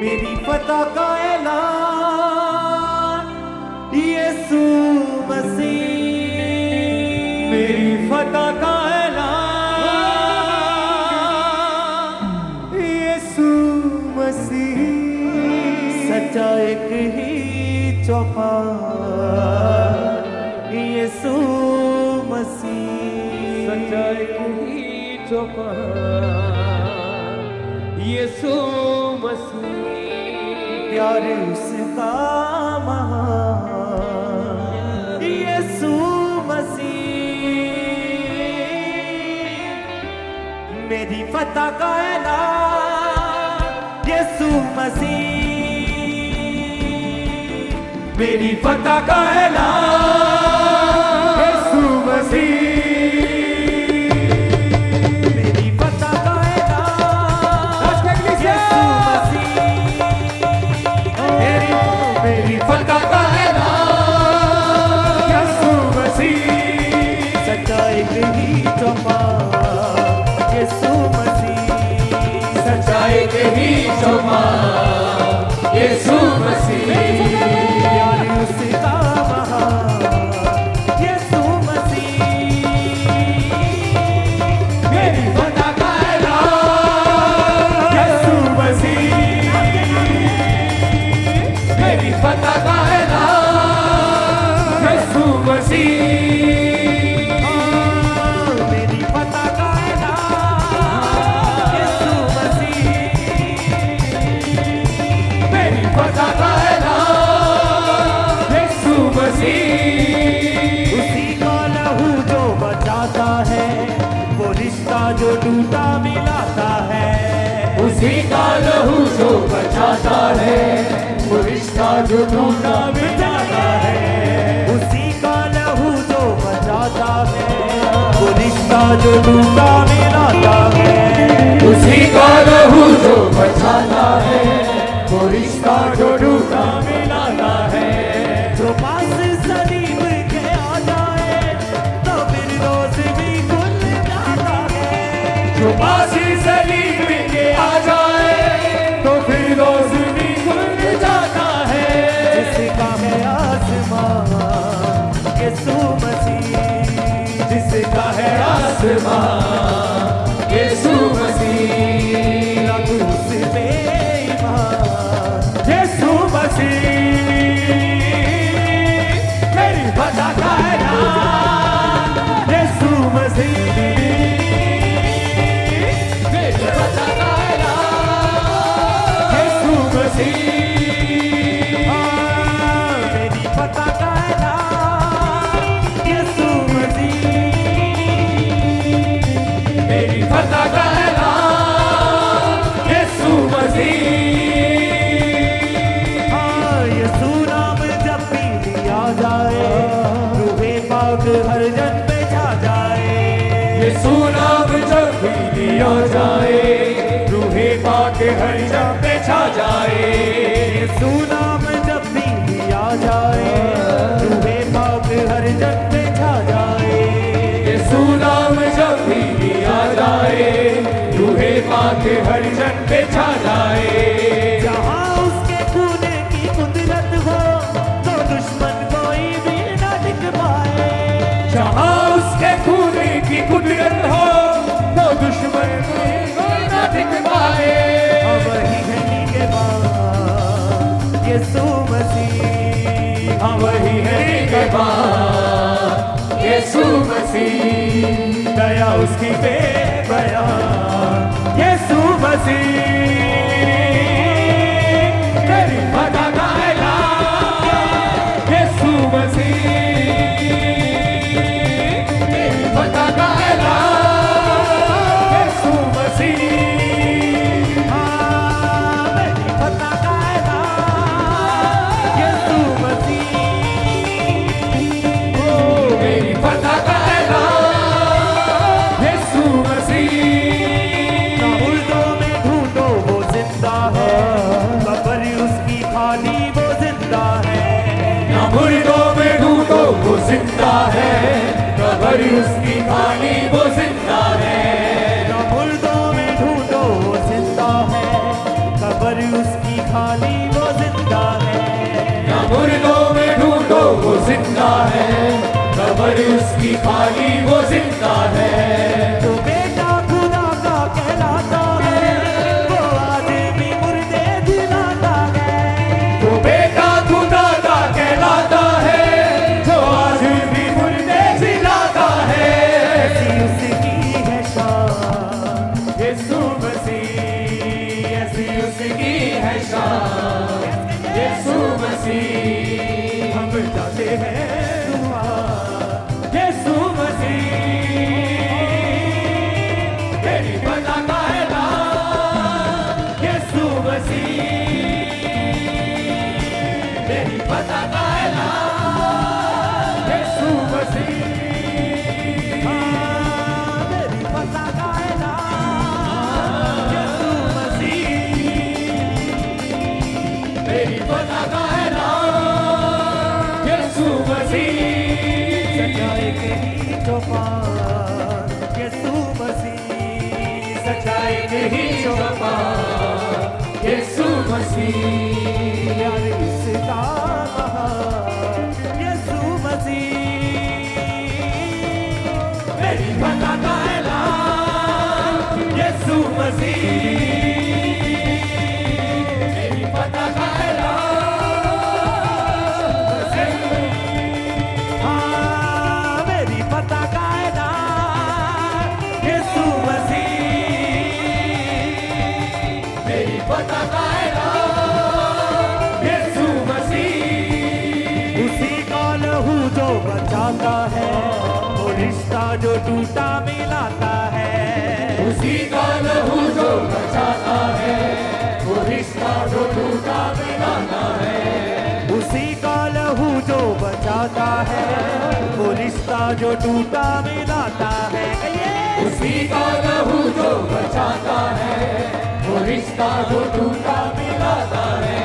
मेरी पता का ऐलान। यीशु मसीह, मेरी फता का ऐलान। यीशु मसीह, सच्चा एक ही चौपाल यीशु मसीह, सच्चा एक ही चौपाल यीशु प्यार इसका महान यसु मसीह। मेरी पता का ऐलान। यसु मसीह। मेरी पता का का लहू जो बचाता है वो रिश्ता जो टूटा मिटाता है। उसी का लहू जो बचाता है वो रिश्ता जो ढूंढा मिटाता है। उसी का लहू जो बचाता आसमां गर्दन पे जाए। ये सुनाम जब भी दिया जाए। रूहे पाक हर जब पे छा जाए। ये सुनाम जब भी दिया जाए। रूहे पाक हर जब पे छा जाए। ये सुनाम जब भी दिया जाए। रूहे पाक हर जन पे छा जाए। यीशु मसीह दया उसकी बेबया। यीशु मसीह। तेरी पता है नाम यीशु मसीह। सच्चाई के ही चौपान यीशु मसीह। सच्चाई के ही चौपा यीशु मसीह। प्यार इसका यीशु मसीह। मेरी पता का है नाम मसीह। जो टूटा मिलाता है। उसी का लहू जो बचाता है। वो रिश्ता जो टूटा मिलाता है। उसी का लहू जो बचाता है वो रिश्ता जो टूटा मिलाता है। उसी का लहू जो बचाता है वो रिश्ता जो टूटा मिलाता है।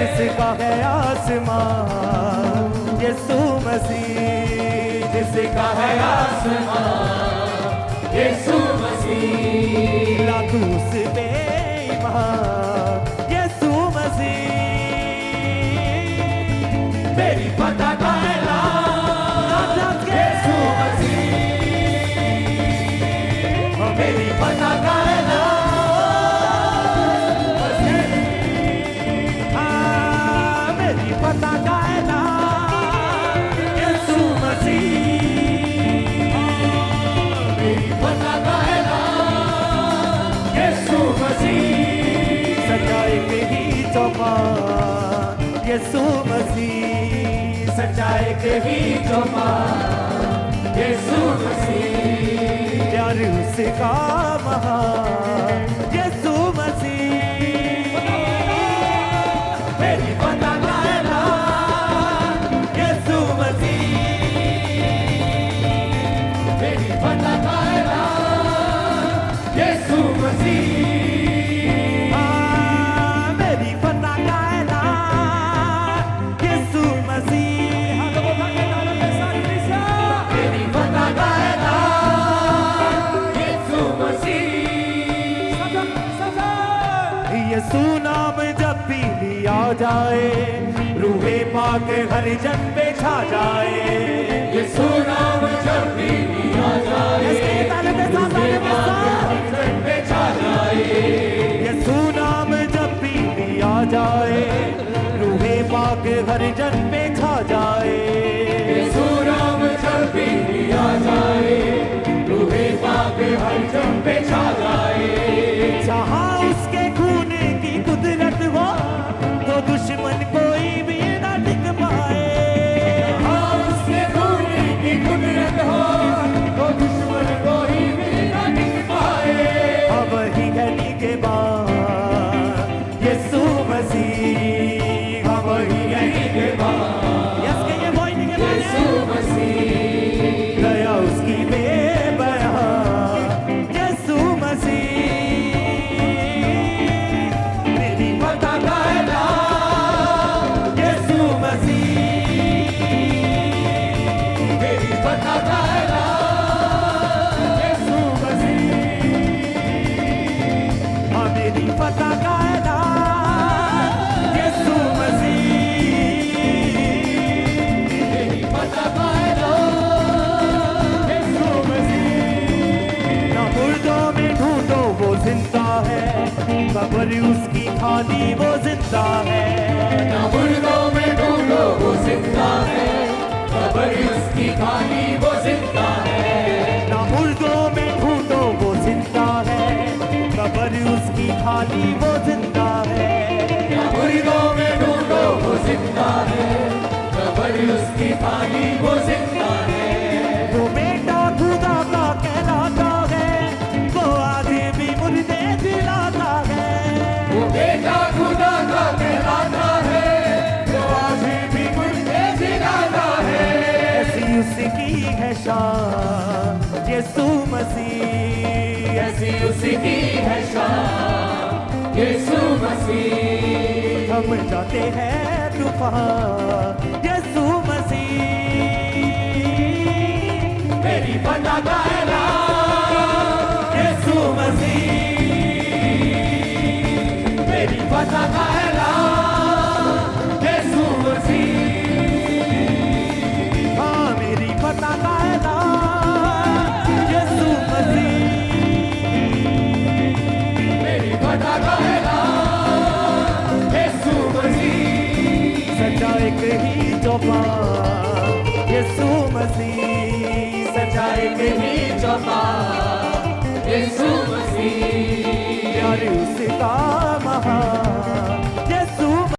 जिसका है आसमान यीशु मसीह। जिसका है आसमान यीशु मसीह। लाखों से बेईमान। यीशु मसीह सच्चाई के ही चौपान यीशु मसीह प्यार उसका महान यीशु मसीह मेरी है यीशु मसीह मेरी है यीशु मसीह जाए रूहे पाक हर जन पे छा जाए। यीशु नाम जब भी लिया जाए जन पे छा जाए। यीशु नाम जब भी लिया जाए रूहे पाक हर जन पे छा जाए। नाम जब भी लिया जाए रूहे पाक हर जन पे छा Amen. जाते हैं तूफ़ान। यसु मसीह। मेरी फटा का यसु मसीह। मेरी फटा के बीच